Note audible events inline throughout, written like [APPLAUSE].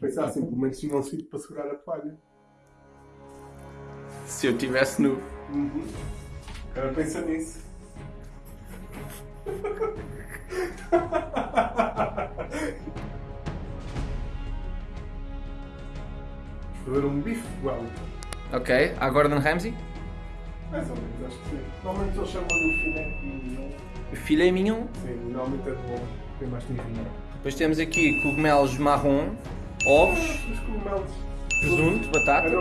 Pensar assim, pelo menos tinha um sítio para segurar a toalha. Se eu tivesse nu. Uhum. Agora pensa nisso. [LAUGHS] Fazer um bife Wellington. Ok, a Gordon Ramsay. Mais ou menos, acho que sim. Normalmente eles chamam-lhe o filé mignon. Filé mignon. Sim, normalmente é bom. Tem mais tempinho. Depois temos aqui cogumelos marrom, ovos, Os cogumelos. presunto, batatas.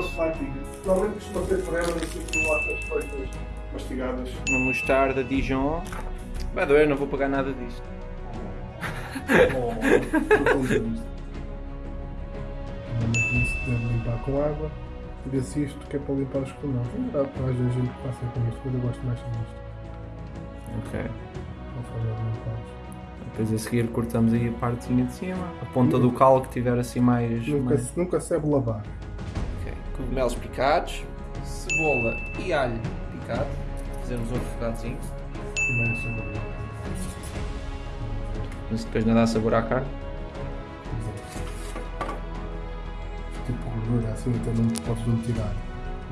Normalmente costuma feitas mastigadas. uma mostarda Dijon. Vai doer, não vou pagar nada disto. Oh, estou contente. Normalmente isso deve limpar com água. Tira-se isto que é para limpar os. É verdade, para às vezes a gente passa com isto, mas eu gosto mais disto. Ok. Não faz nada limpar. Depois a seguir cortamos aí a partezinha de cima, a ponta do cal que tiver assim mais. Nunca, mais... nunca se deve lavar. Ok. Cogumelos picados, cebola e alho picado. Fazemos um refogadozinho. Primeiro é sabor. Mas depois não dá sabor à carne. Tipo gordura assim, então não podes não tirar.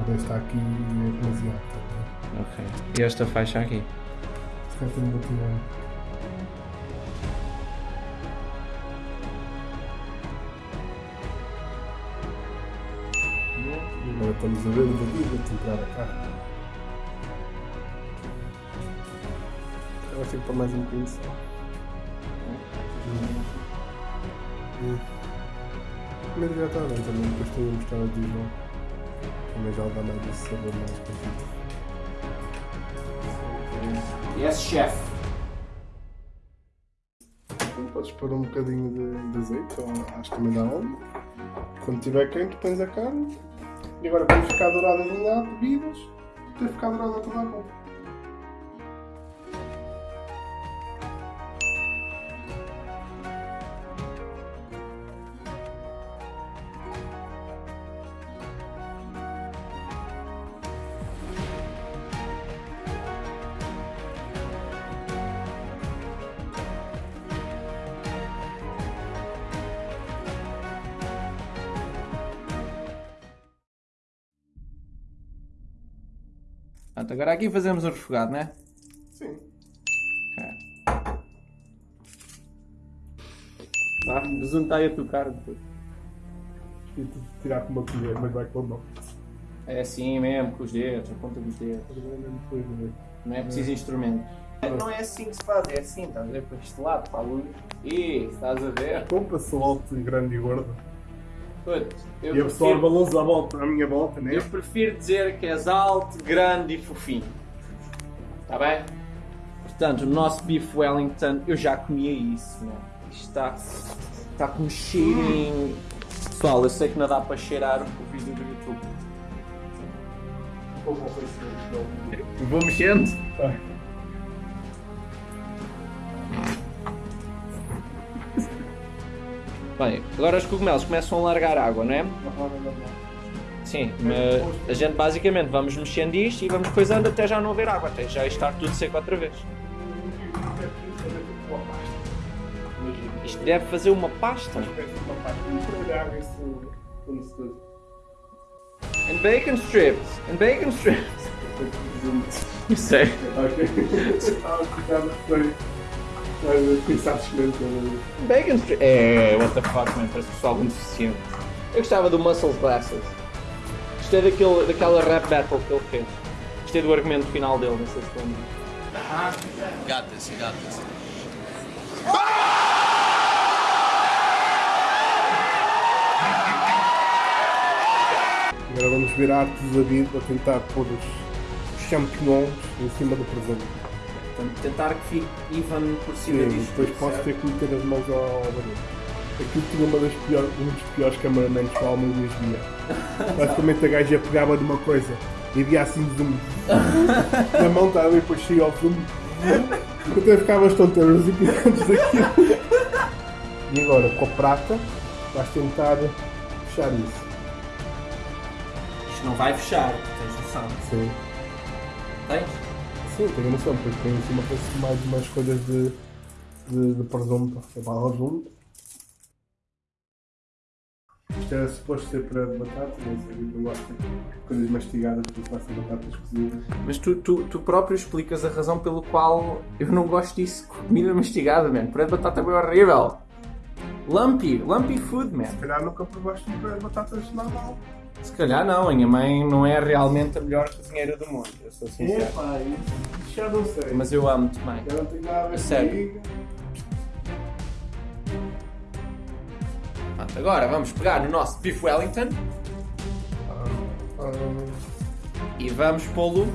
Mas está aqui e é demasiado. tá? Ok. E esta faixa aqui. Se calhar também vou tirar. Agora estamos a ver o temperar a carne. Eu acho que para mais um bocadinho só. Hum. Mas já está bem também, depois tenho a mostrar de Dijon. Também já dá mais esse sabor mais cozido. Yes, chef. Então podes pôr um bocadinho de, de azeite, ou acho que também dá óleo. Quando estiver quente, pões a carne. E agora quando ficar dourada de um lado, viras, até ficar dourada toda a volta. Pronto, agora aqui fazemos um refogado, né? Sim. Ok. Vá, besuntai a tua cara depois. E tu tirar com uma colher, mas vai com a mão. É assim mesmo, com os dedos, a ponta dos dedos. De ver. Não é preciso instrumento. Não é assim que se faz, é assim, estás a ver para este lado, para a luz. E estás a ver? Compra sou alto e grande e gordo. Eu, E a pessoa prefiro, balança à volta, à minha volta, né? eu prefiro dizer que és alto, grande e fofinho. Está bem? Portanto, o nosso Beef Wellington, eu já comia isso, né? Isto está, está com um cheirinho. Pessoal, eu sei que não dá para cheirar o vídeo do YouTube. Vou mexendo. Bem, agora os cogumelos começam a largar água, não é? Sim, mas a gente basicamente vamos mexendo isto e vamos coisando até já não haver água, até já estar tudo seco outra vez. Isto deve fazer uma pasta. And bacon strips. And bacon strips. Eu sei. [LAUGHS] Bacon strips. É, what the fuck, man. Parece pessoal muito deficiente. Eu gostava do Muscle Glasses. Gostei daquele, daquela rap battle que ele fez. Gostei do argumento final dele, não sei se lembra. Got this, you got this. Agora vamos ver a arte do David a tentar pôr os, os champignons em cima do presente. Portanto, tentar que fique even por cima Sim, disto. depois posso certo? ter que meter as mãos ao barulho. Aquilo tinha uma das piores, um dos piores cameramans que o Alma Luís via. [LAUGHS] Basicamente a gaja pegava de uma coisa e via assim zoom. Na mão estava e depois saía ao zoom. Até ficava as tonteras e picantes daquilo. E agora, com a prata, vais tentar fechar isso. Isto não vai fechar, tens noção. Sim. Tens? Sim, tenho noção, porque tem em cima parece mais umas coisas de, de, de presunto. É para presunto. Isto era suposto ser para batata, não sei, não gosto de coisas mastigadas, porque faço batatas cozidas. Mas tu, tu, tu próprio explicas a razão pelo qual eu não gosto disso. Comida mastigada, man. Puré de batata é horrível. Lumpy, lumpy food, man. Se calhar nunca provaste um puré de batatas normal. Se calhar não, a minha mãe não é realmente a melhor cozinheira do mundo, eu sou sincero. Epá, isso já não sei. Mas eu amo-te, mãe. Eu não tenho nada a ver Sério. Pronto, agora vamos pegar no nosso Beef Wellington Ah, e vamos pô-lo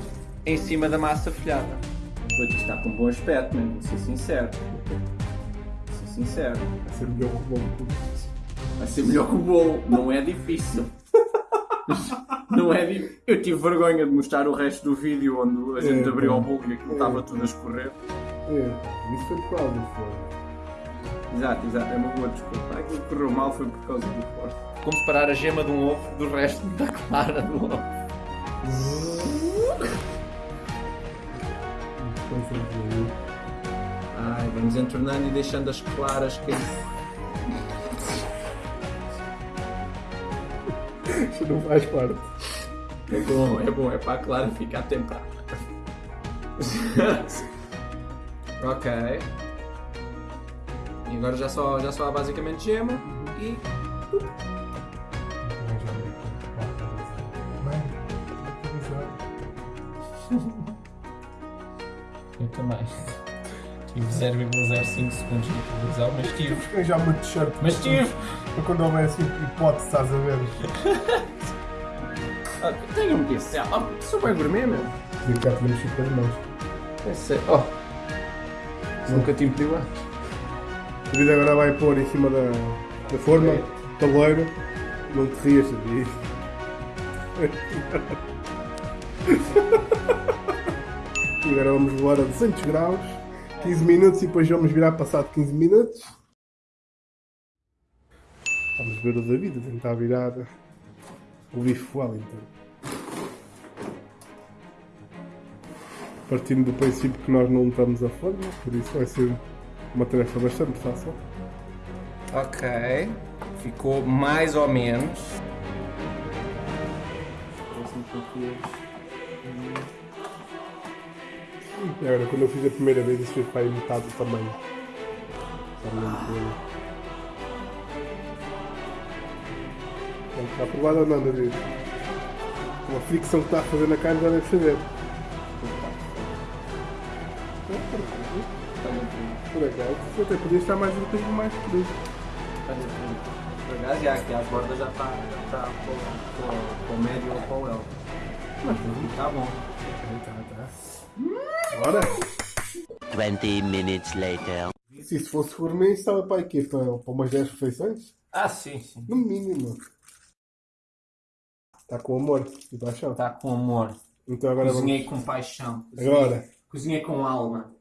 em cima da massa folhada. Pois isto está com um bom aspecto, mesmo, vou ser sincero. Vou ser sincero. vai ser melhor que o bolo. Vai ser melhor que o bolo, não é difícil. Não é difícil. Eu tive vergonha de mostrar o resto do vídeo onde a gente É, abriu pá. o bolo e aquilo É. estava tudo a escorrer. É, isso foi por causa do fogo. Exato, exato, é uma boa desculpa. Aquilo que correu mal foi por causa do forte. Como separar a gema de um ovo do resto da clara do ovo. Ai, vamos entornando e deixando as claras cair. Isso não faz parte. É bom, é bom, é para a clara [LAUGHS] ficar ok. E agora já só, já só há basicamente gema e. [LAUGHS] Eu também. Tive 0,05 segundos de televisão, mas tive. Temos que arranjar uma t-shirt. Mas tive! Para quando houver assim hipótese, estás a ver? Ah, Tenho-me disse, ah, sou bem gourmet mesmo. E cá tínhamos cinco as mãos. É sério. Oh! Nunca te impediu antes. A vida agora vai pôr em cima da, da forma, taleiro. Não te rias disso. [LAUGHS] E agora vamos voar a 200 graus, 15 minutos e depois vamos virar passado 15 minutos. Vamos ver o David a tentar virar o Beef Wellington. Partindo do princípio que nós não estamos a forma, por isso vai ser uma tarefa bastante fácil. Ok. Ficou mais ou menos. E agora, quando eu fiz a primeira vez, isso fez para aí metade do tamanho. Já me lembro dele. Então, Está aprovado ou não, David? Uma fricção que está a fazer na carne já deve saber. Por acaso, eu até podia estar mais um bocadinho mais isso. Por acaso, já aqui as bordas já está está com, o médio ou com o L. Mas está bom. Tá, tá. Bora! 20 minutes later. Se isso fosse gourmet, isso estava para aqui, para, para umas 10 refeições? Ah, sim, sim. No mínimo. Está com amor e paixão. Está com amor. Então agora Cozinhei com paixão. Agora. Cozinhei com alma.